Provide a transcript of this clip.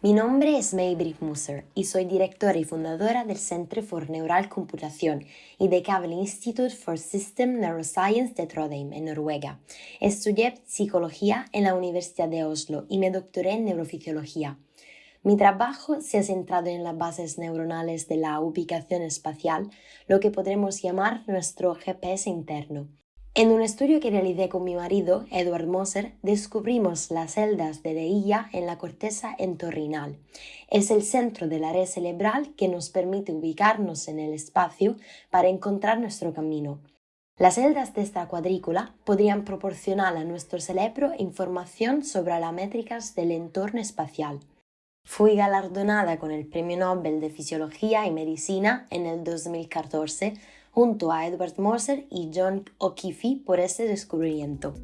Mi nombre es Maybrit Musser y soy directora y fundadora del Centro for Neural Computación y de Cable Institute for System Neuroscience de Trondheim, en Noruega. Estudié psicología en la Universidad de Oslo y me doctoré en neurofisiología. Mi trabajo se ha centrado en las bases neuronales de la ubicación espacial, lo que podremos llamar nuestro GPS interno. En un estudio que realicé con mi marido, Edward Moser, descubrimos las celdas de DIA en la corteza entorrinal. Es el centro de la red cerebral que nos permite ubicarnos en el espacio para encontrar nuestro camino. Las celdas de esta cuadrícula podrían proporcionar a nuestro cerebro información sobre las métricas del entorno espacial. Fui galardonada con el Premio Nobel de Fisiología y Medicina en el 2014 junto a Edward Moser y John O'Keefe por este descubrimiento.